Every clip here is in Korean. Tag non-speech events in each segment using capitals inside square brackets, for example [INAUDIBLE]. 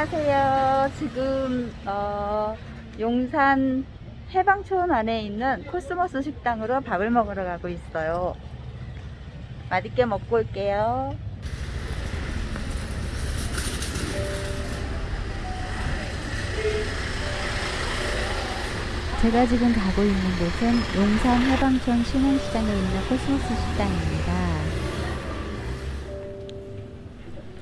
안녕하세요. 지금 어, 용산 해방촌 안에 있는 코스모스 식당으로 밥을 먹으러 가고 있어요. 맛있게 먹고 올게요. 제가 지금 가고 있는 곳은 용산 해방촌 신흥시장에 있는 코스모스 식당입니다.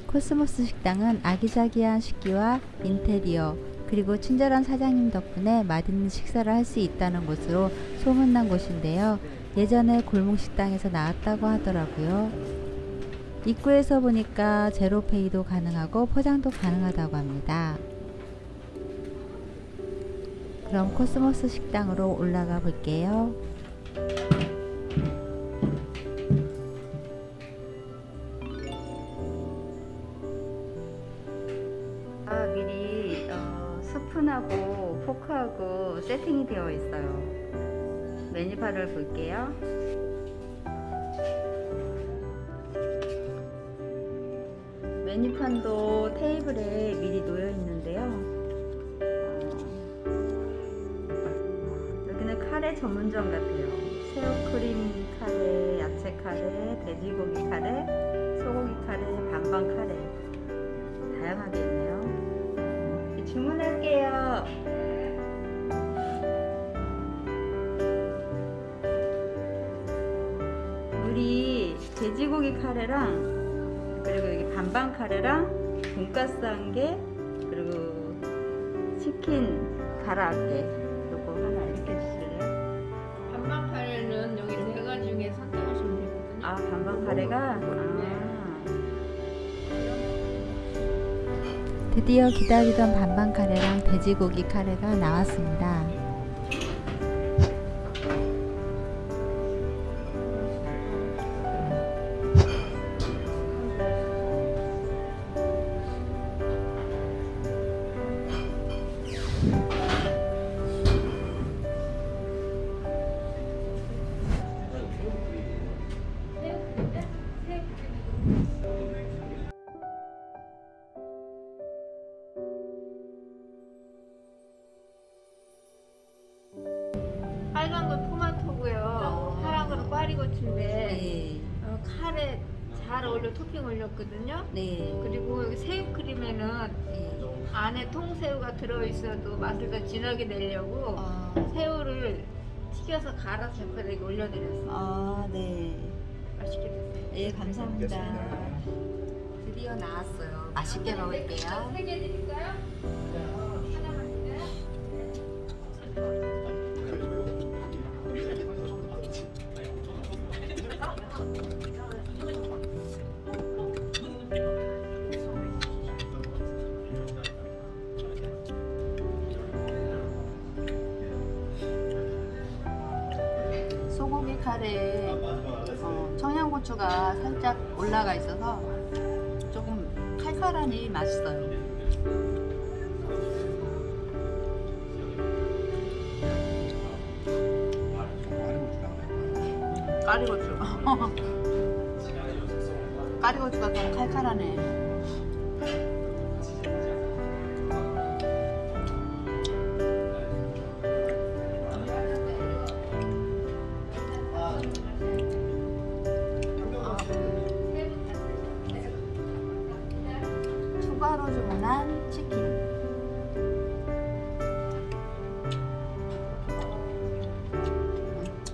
코스모스 식당은 아기자기한 식기와 인테리어 그리고 친절한 사장님 덕분에 맛있는 식사를 할 수 있다는 곳으로 소문난 곳인데요. 예전에 골목 식당에서 나왔다고 하더라고요. 입구에서 보니까 제로페이도 가능하고 포장도 가능하다고 합니다. 그럼 코스모스 식당으로 올라가 볼게요. 스푼하고 포크하고 세팅이 되어 있어요. 메뉴판을 볼게요. 메뉴판도 테이블에 미리 놓여 있는데요. 어, 여기는 카레 전문점 같아요. 새우크림 카레, 야채 카레, 돼지고기 카레, 소고기 카레, 반반 카레. 돼지고기 카레랑 그리고 여기 반반 카레랑 돈가스 한 개 그리고 치킨 가라아게 요거 하나 이렇게 주실래요? 반반 카레는 여기 네 가지 중에 선택하시면 되거든요. 아 반반 카레가 아. 드디어 기다리던 반반 카레랑 돼지고기 카레가 나왔습니다. 건 꽈리고추인데 네, 어, 카레 잘 어울려 토핑 올렸거든요. 네, 그리고 여기 새우 크림에는 네. 안에 통새우가 들어있어도 맛을 더 진하게 내려고 아, 새우를 튀겨서 갈아서 옆에다 올려드렸어요. 아, 네. 맛있게 드세요. 예, 감사합니다. 드디어 나왔어요. 맛있게 먹을게요. 세개 드릴까요? 하나만 드세요. 살짝 올라가 있어서 조금 칼칼하니 맛있어요. 까리고추. [LAUGHS] 까리고추가 좀 칼칼하네. 추가로 주문한 치킨.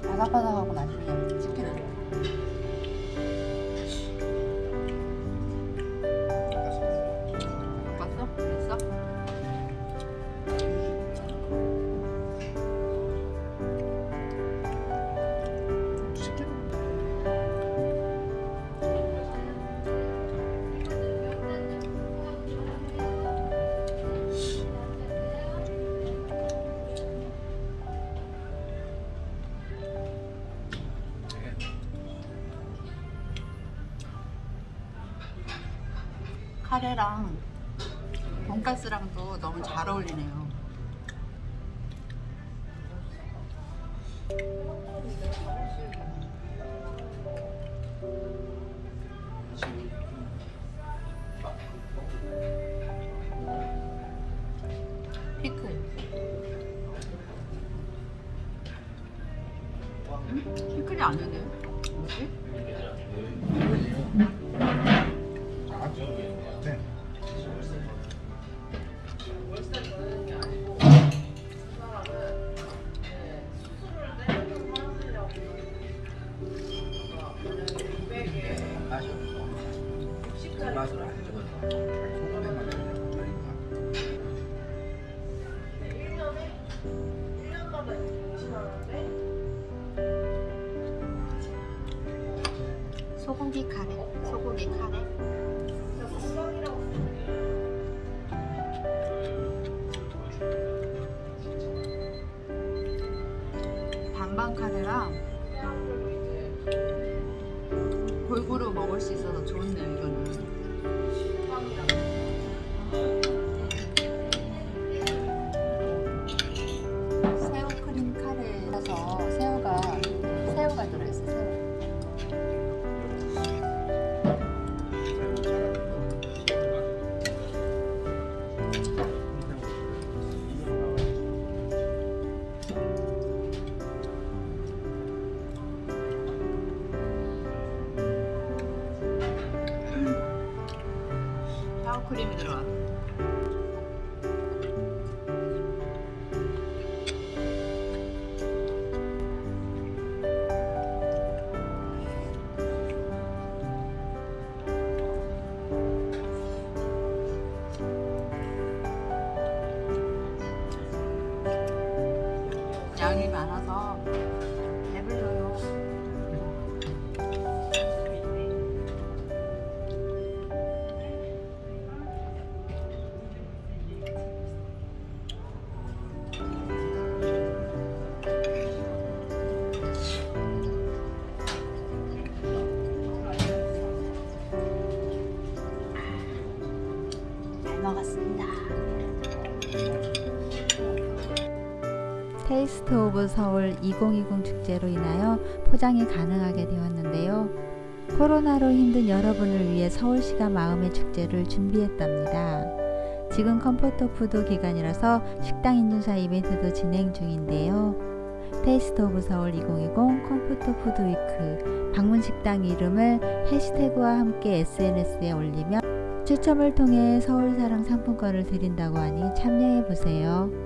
바삭바삭하고 카레랑 돈가스랑도 너무 잘 어울리네요. 맛이 없어. 맛을 안 찍어서 소금에만 그냥 소고기 카레. 소고기 카레. 반반 카레랑 골고루 먹을 수 있어서 좋네요 이거는. 샤워 크림이 Taste of Seoul 2020 축제로 인하여 포장이 가능하게 되었는데요. 코로나로 힘든 여러분을 위해 서울시가 마음의 축제를 준비했답니다. 지금 comfort food 기간이라서 식당 인증샷 이벤트도 진행 중인데요. Taste of Seoul 2020 Comfort Food Week 방문 식당 이름을 해시태그와 함께 SNS에 올리면 추첨을 통해 서울사랑 상품권을 드린다고 하니 참여해 보세요.